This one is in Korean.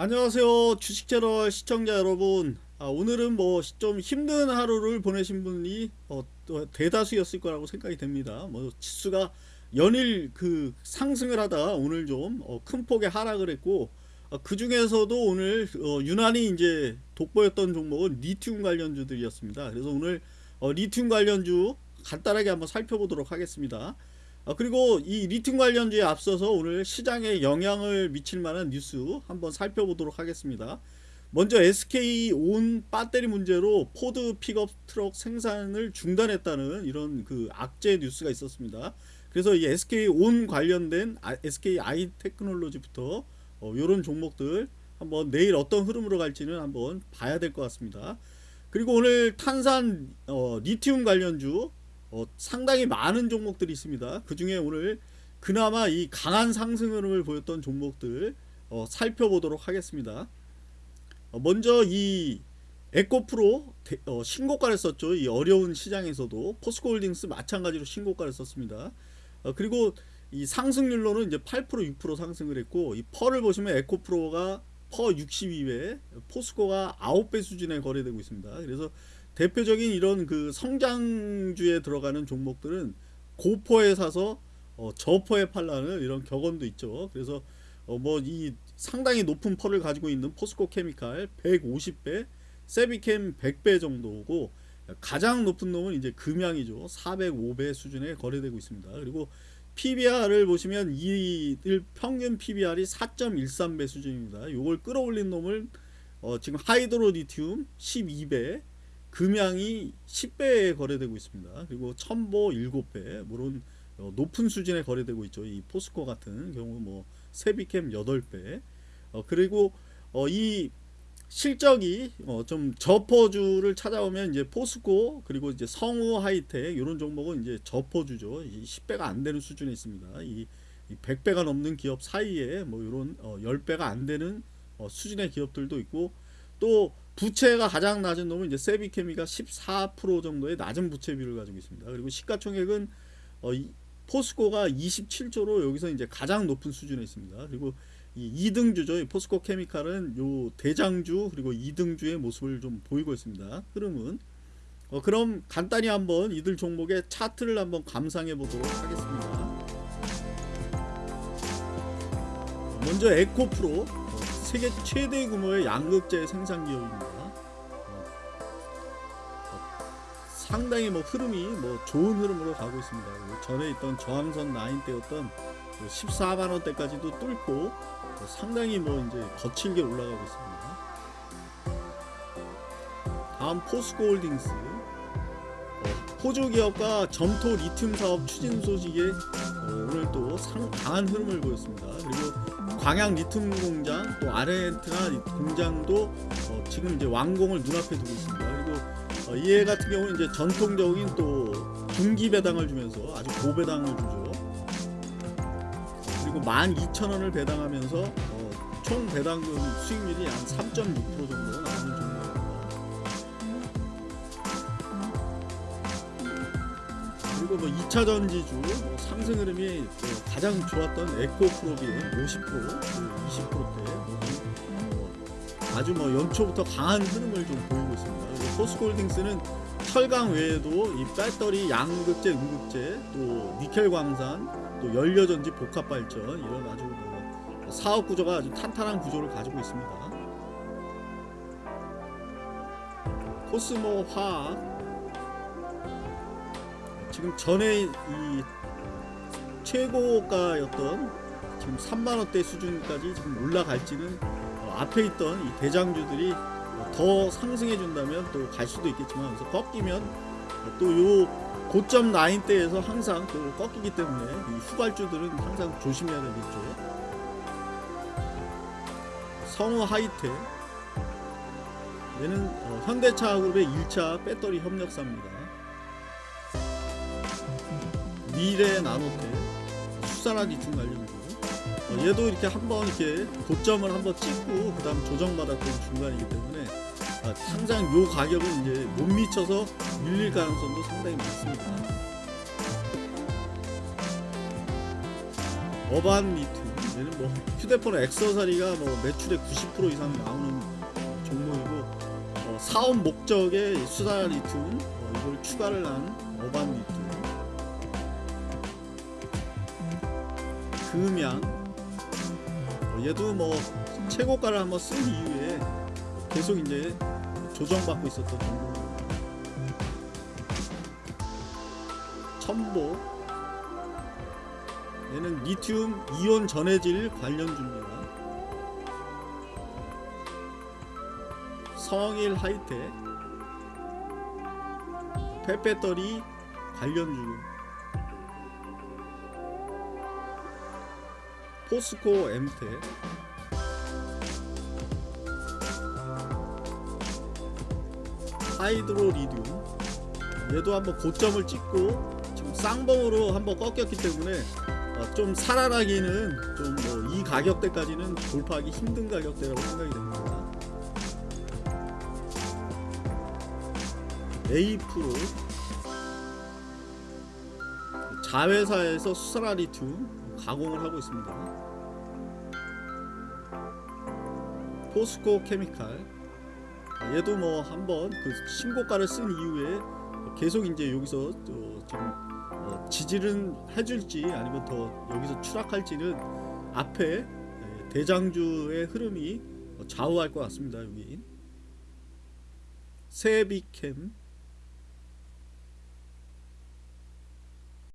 안녕하세요 주식채널 시청자 여러분. 아, 오늘은 뭐 좀 힘든 하루를 보내신 분이 어, 대다수였을 거라고 생각이 됩니다. 뭐 지수가 연일 그 상승을 하다 오늘 좀큰 어, 폭의 하락을 했고 어, 그 중에서도 오늘 어, 유난히 이제 돋보였던 종목은 리튬 관련주들이었습니다. 그래서 오늘 어, 리튬 관련주 간단하게 한번 살펴보도록 하겠습니다. 어, 그리고 이 리튬 관련주에 앞서서 오늘 시장에 영향을 미칠 만한 뉴스 한번 살펴보도록 하겠습니다. 먼저 SK 온 배터리 문제로 포드 픽업 트럭 생산을 중단했다는 이런 그 악재 뉴스가 있었습니다. 그래서 이 SK 온 관련된 SK 아이 테크놀로지부터 어, 이런 종목들 한번 내일 어떤 흐름으로 갈지는 한번 봐야 될 것 같습니다. 그리고 오늘 탄산 어, 리튬 관련주 어, 상당히 많은 종목들이 있습니다. 그 중에 오늘 그나마 이 강한 상승 흐름을 보였던 종목들 어, 살펴보도록 하겠습니다. 어, 먼저 이 에코프로 대, 어, 신고가를 썼죠. 이 어려운 시장에서도 포스코홀딩스 마찬가지로 신고가를 썼습니다. 어, 그리고 이 상승률로는 이제 8% 6% 상승을 했고 이 펄을 보시면 에코프로가 퍼 62배, 포스코가 9배 수준에 거래되고 있습니다. 그래서 대표적인 이런 그 성장주에 들어가는 종목들은 고퍼에 사서 어, 저퍼에 팔라는 이런 격언도 있죠. 그래서 어, 뭐이 상당히 높은 펄을 가지고 있는 포스코 케미칼 150배, 세비캠 100배 정도고 가장 높은 놈은 이제 금양이죠. 405배 수준에 거래되고 있습니다. 그리고 PBR을 보시면 이들 평균 PBR이 4.13배 수준입니다. 이걸 끌어올린 놈을 어, 지금 하이드로 리튬 12배, 금양이 10배에 거래되고 있습니다. 그리고 첨보 7배 물론 어, 높은 수준에 거래되고 있죠. 이 포스코 같은 경우 뭐 세비캠 8배 어, 그리고 어, 이 실적이 어, 좀 저퍼주를 찾아오면 이제 포스코 그리고 이제 성우 하이텍 이런 종목은 이제 저퍼주죠. 이 10배가 안 되는 수준에 있습니다. 이, 이 100배가 넘는 기업 사이에 뭐 이런 어, 10배가 안 되는 어, 수준의 기업들도 있고 또 부채가 가장 낮은 놈은 이제 세비케미가 14% 정도의 낮은 부채 비율을 가지고 있습니다. 그리고 시가총액은 어, 이, 포스코가 27조로 여기서 이제 가장 높은 수준에 있습니다. 그리고 이 2등주죠. 이 포스코 케미칼은 요 대장주 그리고 2등주의 모습을 좀 보이고 있습니다. 흐름은 어, 그럼 간단히 한번 이들 종목의 차트를 한번 감상해 보도록 하겠습니다. 먼저 에코프로 세계 최대 규모의 양극재 생산 기업입니다. 어, 상당히 뭐 흐름이 뭐 좋은 흐름으로 가고 있습니다. 전에 있던 저항선 라인대였던 14만 원대까지도 뚫고 상당히 뭐 이제 거칠게 올라가고 있습니다. 다음 포스코홀딩스 호주 기업과 점토 리튬 사업 추진 소식에 오늘 또 상, 강한 흐름을 보였습니다. 그리고 광양 리튬 공장 또 아르헨티나 공장도 어 지금 이제 완공을 눈앞에 두고 있습니다. 그리고 어 이해 같은 경우는 이제 전통적인 또 분기 배당을 주면서 아주 고배당을 주죠. 그리고 12,000원을 배당하면서 어 총 배당금 수익률이 한 3.6% 정도 그리고 뭐 2차 전지주 뭐 상승 흐름이 가장 좋았던 에코프로비의 50% 20%대 뭐 아주 뭐 연초부터 강한 흐름을 좀 보이고 있습니다. 포스코홀딩스는 철강 외에도 이 배터리, 양극재, 음극재, 또 니켈 광산, 또 연료전지 복합 발전 이런 아주 뭐 사업 구조가 아주 탄탄한 구조를 가지고 있습니다. 코스모 화학 지금 전에 이 최고가였던 지금 3만원대 수준까지 지금 올라갈지는 어, 앞에 있던 이 대장주들이 더 상승해 준다면 또 갈 수도 있겠지만 그래서 꺾이면 또 요 고점 라인대에서 항상 또 꺾이기 때문에 이 후발주들은 항상 조심해야 되겠죠 성우 하이텍 얘는 어, 현대차 그룹의 1차 배터리 협력사입니다 미래 나노텍 수산화 리튬 관련주 어, 얘도 이렇게 한번 이렇게 고점을 한번 찍고 그 다음 조정받았던 중간이기 때문에 아, 항상 요 가격은 이제 못 미쳐서 밀릴 가능성도 상당히 많습니다. 어반 리튬 얘는 뭐 휴대폰 액세서리가 뭐 매출의 90% 이상 나오는 어, 종목이고 어, 사업 목적의 수다 리튬 어, 이걸 추가를 한 어반 리튬 금양 어, 얘도 뭐 최고가를 한번 쓴 이후에 계속 이제 조정받고 있었던 종목 첨보 얘는 리튬 이온 전해질 관련주입니다. 성일 하이텍 펫배터리 관련주 포스코 엠텍 하이드로 리듐. 얘도 한번 고점을 찍고 지금 쌍봉으로 한번 꺾였기 때문에 어, 좀 살아나기는 좀 뭐 이 가격대까지는 돌파하기 힘든 가격대라고 생각이 됩니다. A 프로. 자회사에서 수사라 리튬 가공을 하고 있습니다. 포스코 케미칼 얘도 뭐 한번 그 신고가를 쓴 이후에 계속 이제 여기서 어, 좀 어, 지지는 해줄지 아니면 더 여기서 추락할지는 앞에 예, 대장주의 흐름이 좌우할 것 같습니다. 여기 세비캠